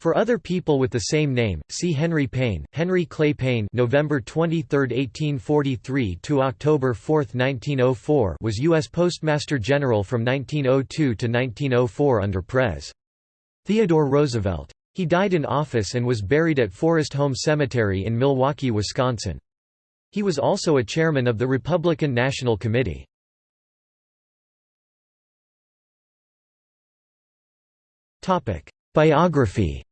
For other people with the same name, see Henry Payne. Henry Clay Payne, November 23, 1843 to October 4, 1904, was U.S. Postmaster General from 1902 to 1904 under Pres. Theodore Roosevelt. He died in office and was buried at Forest Home Cemetery in Milwaukee, Wisconsin. He was also a chairman of the Republican National Committee. Biography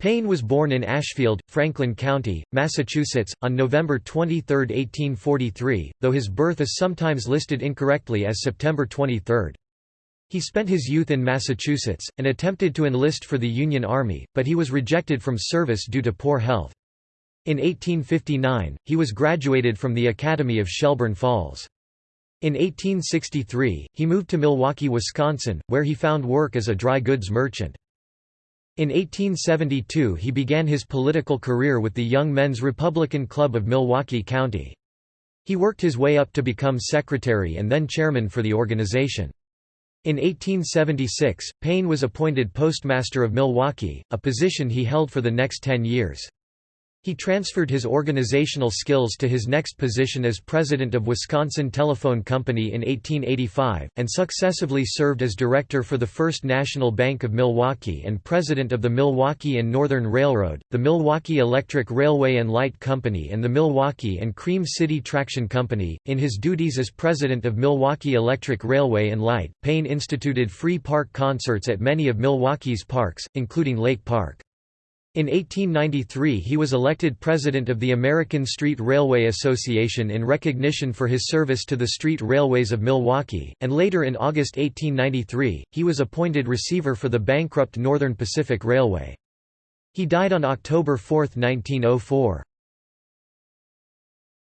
Payne was born in Ashfield, Franklin County, Massachusetts, on November 23, 1843, though his birth is sometimes listed incorrectly as September 23. He spent his youth in Massachusetts, and attempted to enlist for the Union Army, but he was rejected from service due to poor health. In 1859, he was graduated from the Academy of Shelburne Falls. In 1863, he moved to Milwaukee, Wisconsin, where he found work as a dry goods merchant. In 1872 he began his political career with the Young Men's Republican Club of Milwaukee County. He worked his way up to become secretary and then chairman for the organization. In 1876, Payne was appointed postmaster of Milwaukee, a position he held for the next ten years. He transferred his organizational skills to his next position as president of Wisconsin Telephone Company in 1885, and successively served as director for the First National Bank of Milwaukee and president of the Milwaukee and Northern Railroad, the Milwaukee Electric Railway and Light Company and the Milwaukee and Cream City Traction Company. In his duties as president of Milwaukee Electric Railway and Light, Payne instituted free park concerts at many of Milwaukee's parks, including Lake Park. In 1893 he was elected president of the American Street Railway Association in recognition for his service to the street railways of Milwaukee, and later in August 1893, he was appointed receiver for the bankrupt Northern Pacific Railway. He died on October 4, 1904.